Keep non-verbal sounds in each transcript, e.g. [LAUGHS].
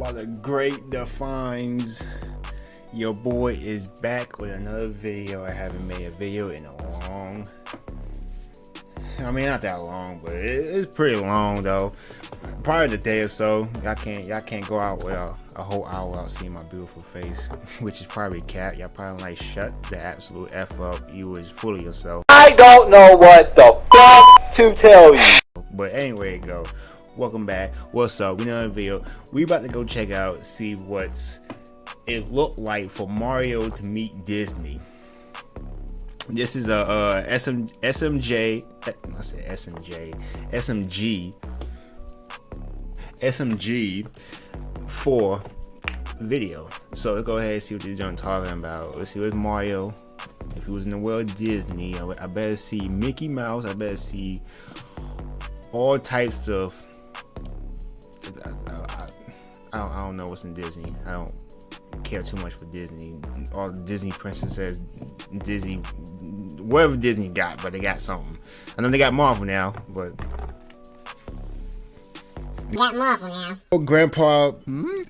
while the great defines your boy is back with another video. I haven't made a video in a long i mean not that long but it's pretty long though. Probably a day or so y'all can't y'all can't go out with a, a whole hour without seeing my beautiful face [LAUGHS] which is probably cat. Y'all probably like shut the absolute f up. You was full of yourself. I don't know what the fuck to tell you. But anyway go welcome back. What's up? We know video we about to go check out see what's it looked like for mario to meet disney. This is a SM, smj i said smj smg smg for video. So let's go ahead and see what you're talking about. Let's see what mario. If he was in the world disney i better see mickey mouse. I better see all types of I, I, I, don't, I don't know what's in Disney. I don't care too much for Disney. All Disney princesses, Disney, whatever Disney got, but they got something. I know they got Marvel now, but. Got Marvel now. Oh, Grandpa hmm?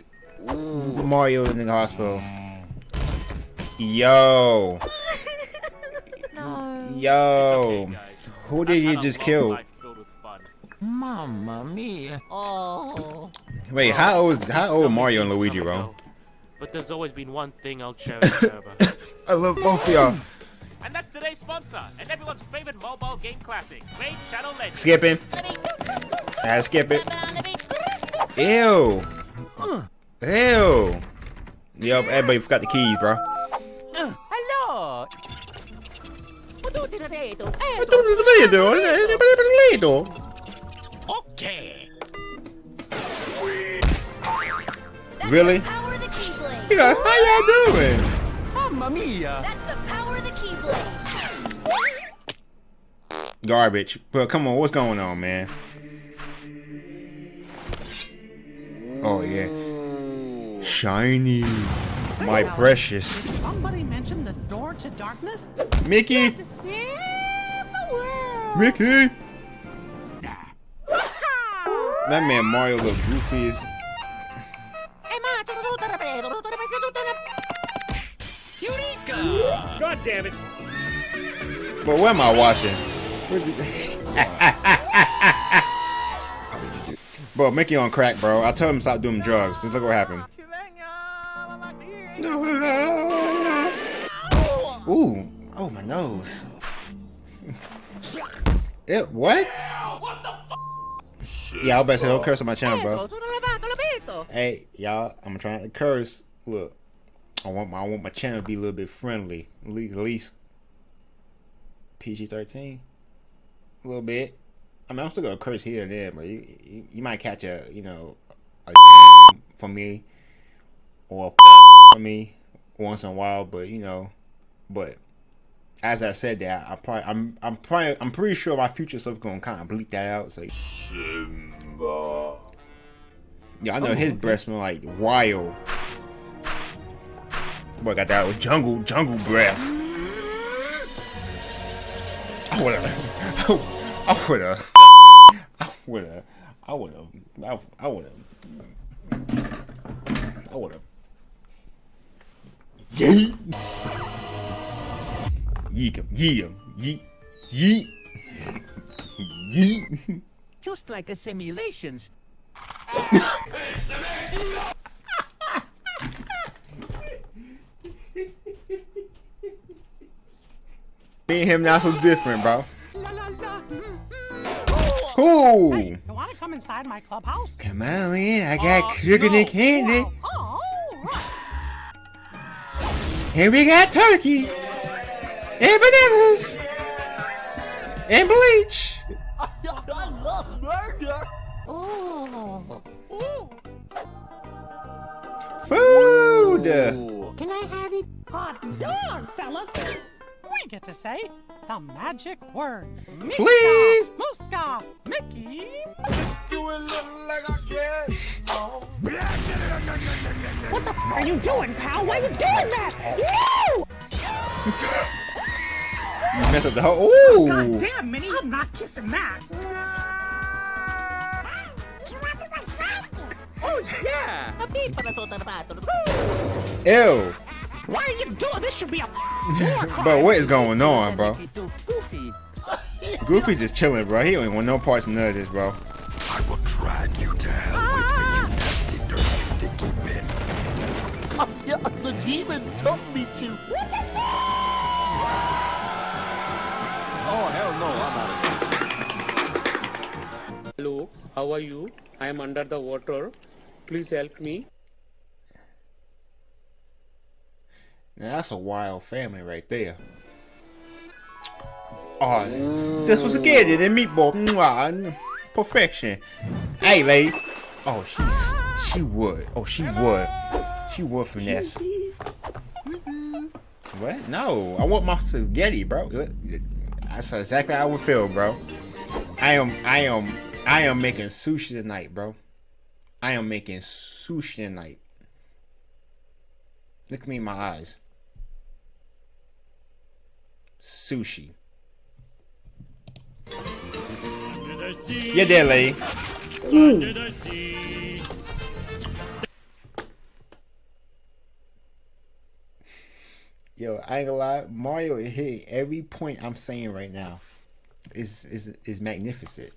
Mario in the hospital. Yo. [LAUGHS] no. Yo. Okay, Who did you just kill? Mamma mia. Oh. Wait, how old is how old Mario and Luigi, bro? But there's always been one thing I'll cherish [LAUGHS] forever. I love both of y'all. And that's today's sponsor, and everyone's favorite mobile game classic, Raid Shadow Legends. Skipping. Ah, skip it. Ew. Ew. Yup, everybody forgot the keys, bro. Hello. Okay. Really? Yeah, how y'all doing? Mamma mia. That's the power of the Keyblade. Garbage. But come on, what's going on, man? Oh yeah. Shiny. Say My Alex, precious. Somebody mentioned the door to darkness? Mickey. Mickey. That man Mario looks goofy as... Eureka! God damn it! But where am I watching? [LAUGHS] bro, Mickey on crack, bro. I told him to stop doing drugs. Look what happened. Ooh. Oh, my nose. [LAUGHS] it, what? Yeah, I was about to say don't curse on my channel, bro. Hey, y'all, I'm trying to curse. Look, I want my I want my channel to be a little bit friendly, at least, at least PG-13, a little bit. I mean, I'm still gonna curse here and there, but you you, you might catch a you know a [LAUGHS] from me or a [LAUGHS] from me once in a while, but you know, but as I said that, I probably I'm I'm probably I'm pretty sure my future stuff gonna kind of bleep that out. So Simba. Yeah, I know oh, his okay. breath smell like wild. Boy, got that jungle jungle breath. I woulda, [LAUGHS] I woulda, [LAUGHS] I woulda, I woulda, I woulda, I woulda. Yeah. Yeek him. Yeet him. Yeet. Yeet. Yeet. Just like a simulations. Me and him not so different, bro. Who? Hey, you wanna come inside my clubhouse? Come on in, I got uh, sugar no. and candy. Oh, right. And we got turkey and bananas and bleach. I, love murder. Oh. Food. Ooh. Can I have it? Hot dog, fellas. We get to say the magic words. Meeska, Please. Mooska, Mickey. What the f are you doing, pal? Why are you doing that? No! [LAUGHS] You mess up the whole. Oh, Ooh! God damn, Minnie! I'm not kissing that. You want me to Oh yeah. Ew. Why are you doing this? Should be a Bro, what is going on, bro? Goofy. [LAUGHS] Goofy just chilling, bro. He don't want no parts of none of this, bro. I will drag you to hell with me, you ah! nasty, dirty, sticky bitch. [LAUGHS] Yeah, the demons told me to. How are you? I am under the water. Please help me. Now that's a wild family right there. Oh, this was a kid in meatball. Mwah, Perfection. Hey, lady. Oh, she's she would. Oh, she would. She would finesse. What? No, I want my spaghetti, bro. That's exactly how I would feel, bro. I am, I am, I am making sushi tonight, bro. I am making sushi tonight. Look me in my eyes. Sushi. There, lady. Ooh. Yo, I ain't gonna lie, Mario is hitting every point I'm saying right now. Is is is magnificent.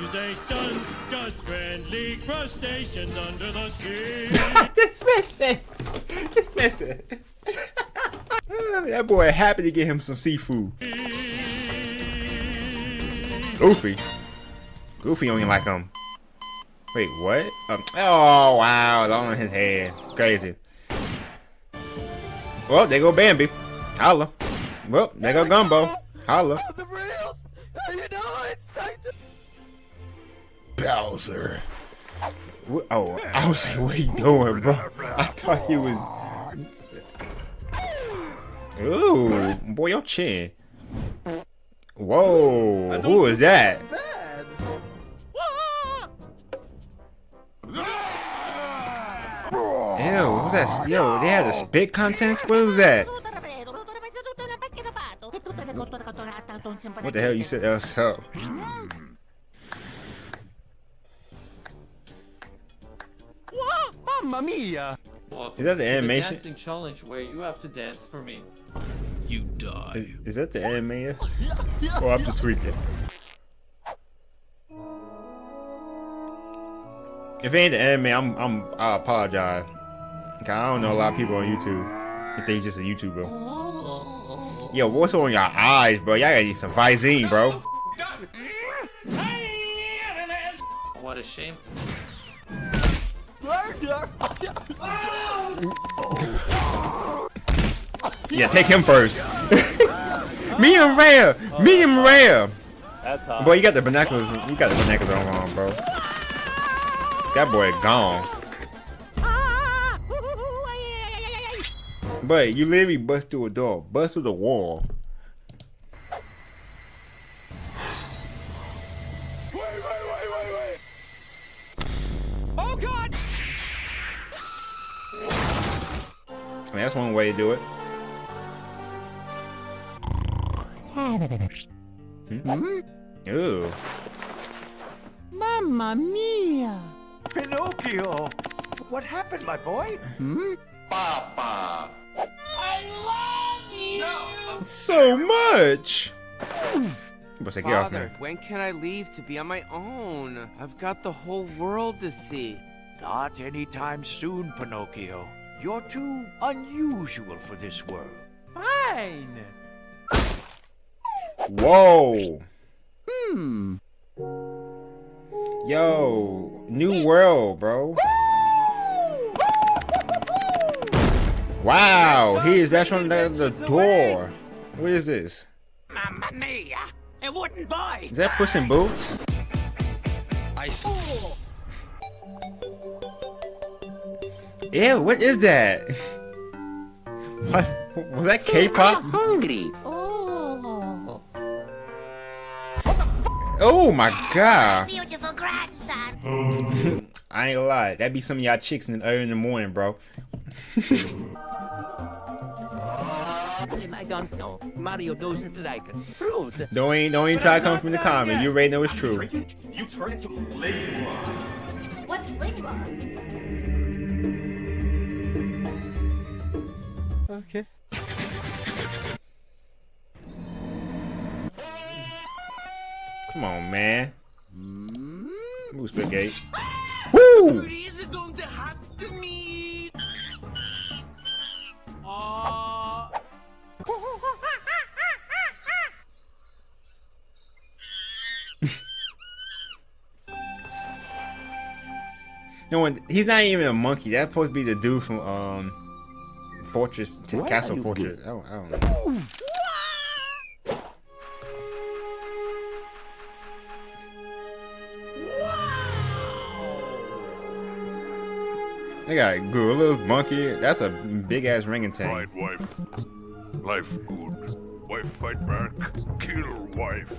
No accusations, just friendly crustaceans under the sea. [LAUGHS] this missing. This missing. [LAUGHS] that boy happy to get him some seafood. Goofy. Goofy only like him. Wait, what? Um, oh wow, it's all on his head. Crazy. Well, there go Bambi. Holla. Well, there go Dumbo. Holla. Bowser. Oh, I was like, what he doing, bro? I thought he was. Ooh, boy, your chin. Whoa, who is that? Ew, what's that? Yo, they had a spit contest? What was that? What the hell you said that was up? Is that the animation? dancing challenge where you have to dance for me. You die. Is, is that the anime? Or I'm just tweaking. If it ain't the anime, I'm I'm I apologize. 'Cause I don't know a lot of people on YouTube. If they just a YouTuber. Yo, what's on your eyes, bro? Y'all gotta need some Visine, bro. What a shame. Yeah, take him first. [LAUGHS] Medium rare, medium rare. That's hot. Boy, you got the binoculars. You got the binoculars on, bro. That boy gone. But you literally bust through a door, bust through the wall. That's one way to do it. Hmm? Ooh. Mamma mia! Pinocchio! What happened, my boy? Papa! I love you! So much. What's that? Get off Father, me. when can I leave to be on my own? I've got the whole world to see. Not anytime soon, Pinocchio. You're too unusual for this world. Fine. Whoa. Hmm. Yo, new world, bro. Wow, he is that's from the, the door. What is this? Mamma mia! It wouldn't buy! Is that Puss in Boots? Ew, what is that? What? Was that K-pop? Hungry. Oh Oh my god. Beautiful [LAUGHS] grandson. I ain't gonna lie, that be some of y'all chicks in the early in the morning, bro. I don't know. Mario doesn't like it. Fruit. Don't even, don't even try to come from the comment. You already know it's true. You turn into Leguan. What's Ligma? Okay. Come on, man. Move spaghetti. Woo! [LAUGHS] No one. He's not even a monkey. That's supposed to be the dude from um Fortress to Why Castle are you Fortress. I don't, I don't know. They got a gorilla, monkey. That's a big ass orangutan. Right, wife. Life good. Wife fight back. Kill wife.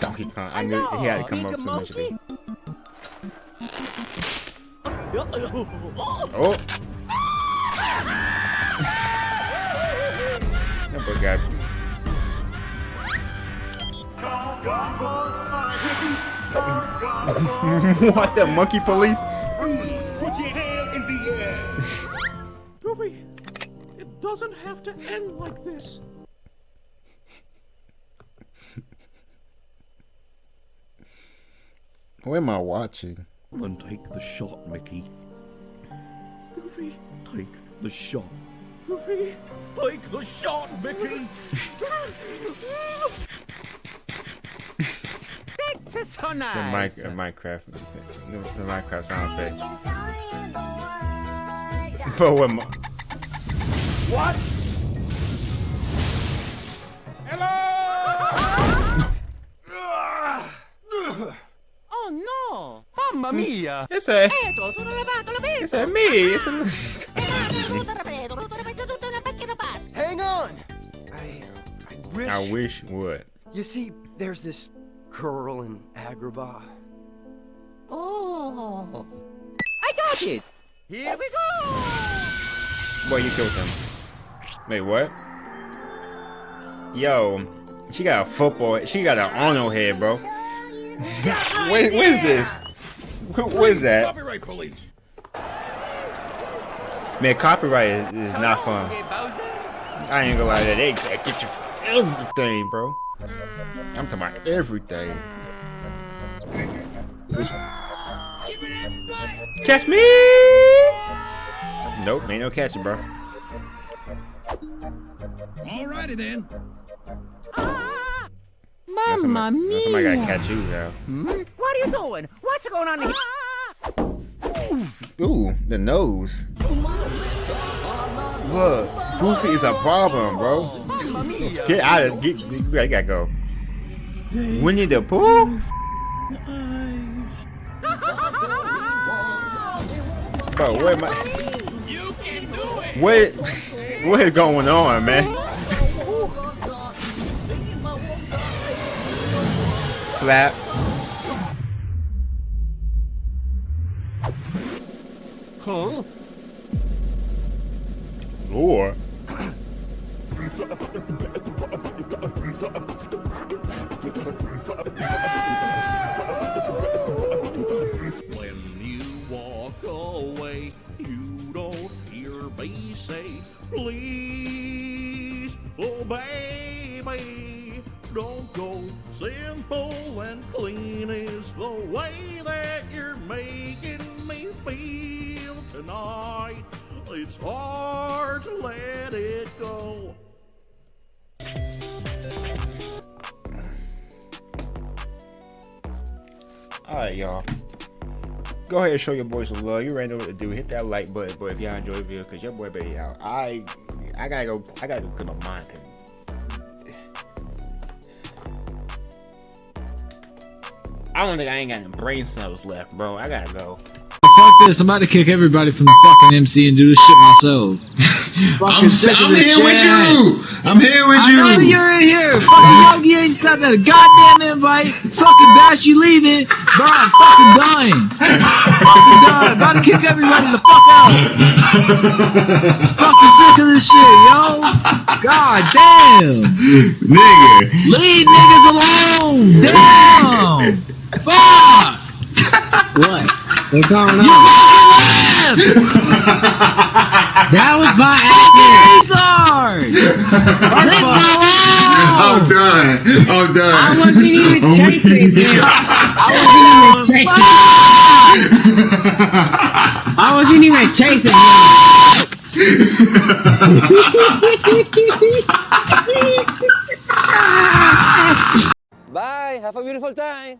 Donkey Kong. I knew he had to come up to eventually. Oh. that boy got. what the monkey police? Put your hand in the air. Goofy, it doesn't have to end like this. What am I watching? Then take the shot, Mickey. Goofy, Take the shot. Goofy. Take the shot, Mickey. This is so The, mic, uh, Minecraft, the, the Minecraft sound effect. But what? mo- What? It's a. Rotto da preto, rotto da preto, tutto una macchina fatta. Hang on! I, uh, I wish. I wish what? You see, there's this girl in Agrabah. Oh! I got it! Here we go! Boy, you killed him. Wait, what? Yo, she got a football. She got an Arnold head, bro. what, [LAUGHS] what is this? What, what is that? Copyright police. Man, copyright is, is not fun. I ain't gonna lie to that. They, they get you for everything, bro. I'm talking about everything. Catch me! Nope, ain't no catching, bro. Alrighty then. Now somebody, now somebody gotta catch you, though. Mm. What are you doing? What's going on here? Ooh, the nose. Look, Goofy is a problem, bro. Get out of get. You gotta go. Winnie the Pooh. Bro, what am I? You can do it. What? [LAUGHS] What is going on, man? Slap. Huh? Or. When you walk away, you don't hear me say, please, oh baby, don't go. Simple and clean is the way that you're making me feel tonight. It's hard to let it go. Alright, y'all. Go ahead and show your boys some love. You already know what to do. Hit that like button, but if y'all enjoy the video, cause your boy baby out. I I gotta go I gotta go clear my mind. I don't think I ain't got any brain cells left, bro. I gotta go. Fuck this, I'm about to kick everybody from the fucking MC and do this shit myself. [LAUGHS] I'm, sick of I'm this here with you. I'm here with I you. know you're in here. Fucking Yogi ain't sent a goddamn invite. Fucking Bash, you leaving. Bro, I'm fucking done. fucking dying! About to kick everybody the fuck out. fucking sick of this shit, yo. God damn. Nigga. Leave niggas alone. Damn. Fuck. What? What's going on? You fucking left. [LAUGHS] That was by Fucking accident. retard. Leave me I'm done. I'm done. I wasn't even [LAUGHS] oh I'm- chasing him. I wasn't even chasing. I wasn't even chasing him. [LAUGHS] Bye. Have a beautiful time.